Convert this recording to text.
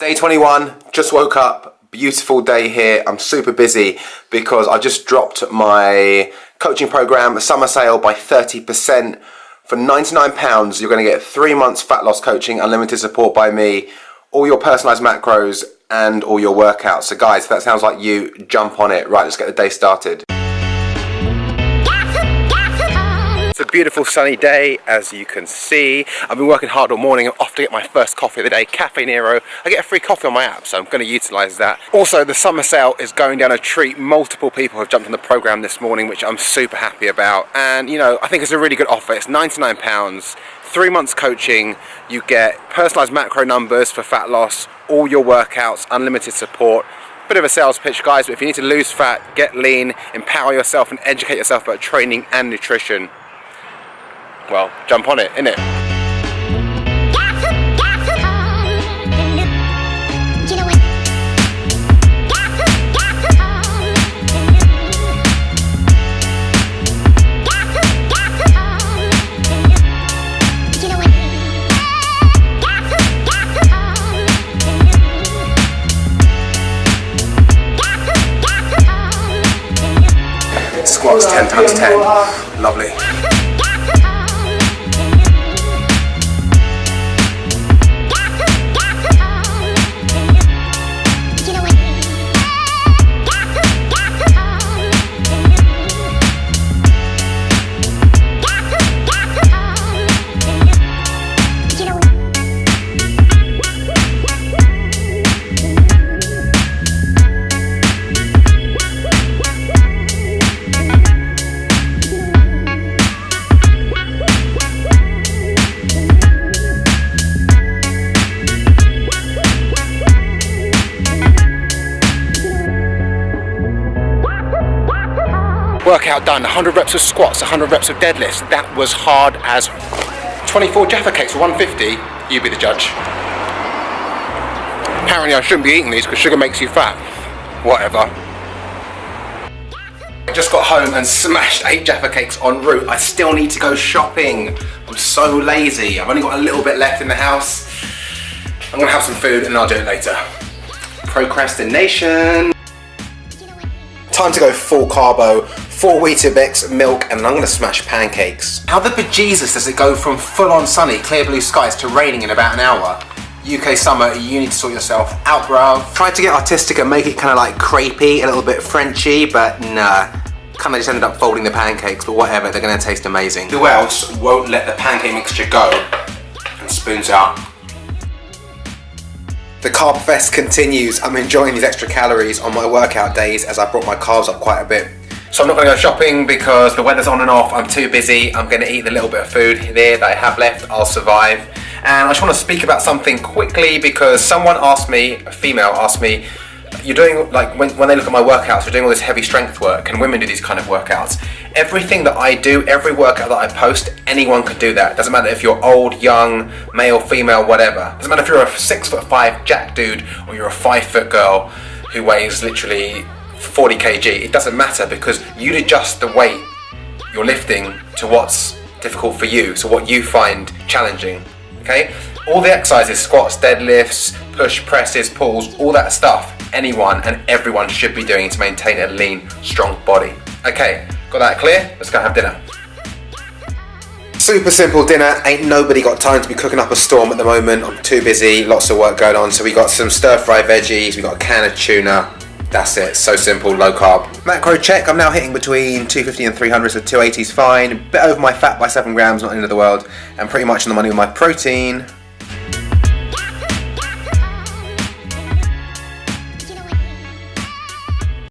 Day 21, just woke up, beautiful day here. I'm super busy because I just dropped my coaching program summer sale by 30%. For £99, you're gonna get three months fat loss coaching, unlimited support by me, all your personalized macros and all your workouts. So guys, if that sounds like you, jump on it. Right, let's get the day started. It's a beautiful sunny day as you can see. I've been working hard all morning. I'm off to get my first coffee of the day, Cafe Nero. I get a free coffee on my app so I'm going to utilise that. Also the summer sale is going down a treat. Multiple people have jumped on the programme this morning which I'm super happy about and you know I think it's a really good offer. It's £99 three months coaching, you get personalised macro numbers for fat loss, all your workouts, unlimited support, bit of a sales pitch guys, but if you need to lose fat, get lean, empower yourself and educate yourself about training and nutrition, well, jump on it, innit? Squats 10 times 10. Lovely. Workout done, 100 reps of squats, 100 reps of deadlifts. That was hard as 24 Jaffa cakes for 150. You be the judge. Apparently I shouldn't be eating these because sugar makes you fat. Whatever. I just got home and smashed eight Jaffa cakes en route. I still need to go shopping. I'm so lazy. I've only got a little bit left in the house. I'm gonna have some food and I'll do it later. Procrastination. Time to go full carbo, four Weetabix, milk, and I'm gonna smash pancakes. How the bejesus does it go from full-on sunny, clear blue skies to raining in about an hour? UK summer, you need to sort yourself out, bruv. Tried to get artistic and make it kind of like crepey, a little bit Frenchy, but nah. Kind of just ended up folding the pancakes, but whatever, they're gonna taste amazing. Who else won't let the pancake mixture go? And spoons out. The carb fest continues. I'm enjoying these extra calories on my workout days as I brought my carbs up quite a bit. So I'm not going to go shopping because the weather's on and off. I'm too busy. I'm going to eat the little bit of food there that I have left. I'll survive. And I just want to speak about something quickly because someone asked me, a female asked me, you're doing, like, when, when they look at my workouts, you're doing all this heavy strength work and women do these kind of workouts. Everything that I do, every workout that I post, anyone can do that. Doesn't matter if you're old, young, male, female, whatever. Doesn't matter if you're a six foot five jack dude or you're a five foot girl who weighs literally 40 kg, it doesn't matter because you'd adjust the weight you're lifting to what's difficult for you, so what you find challenging, okay? All the exercises, squats, deadlifts, push, presses, pulls, all that stuff, anyone and everyone should be doing to maintain a lean, strong body. Okay, got that clear? Let's go have dinner. Super simple dinner, ain't nobody got time to be cooking up a storm at the moment, I'm too busy, lots of work going on, so we got some stir fry veggies, we got a can of tuna, that's it, so simple, low carb. Macro check, I'm now hitting between 250 and 300, so 280 is fine. A Bit over my fat by 7 grams, not the end of the world. And pretty much on the money with my protein.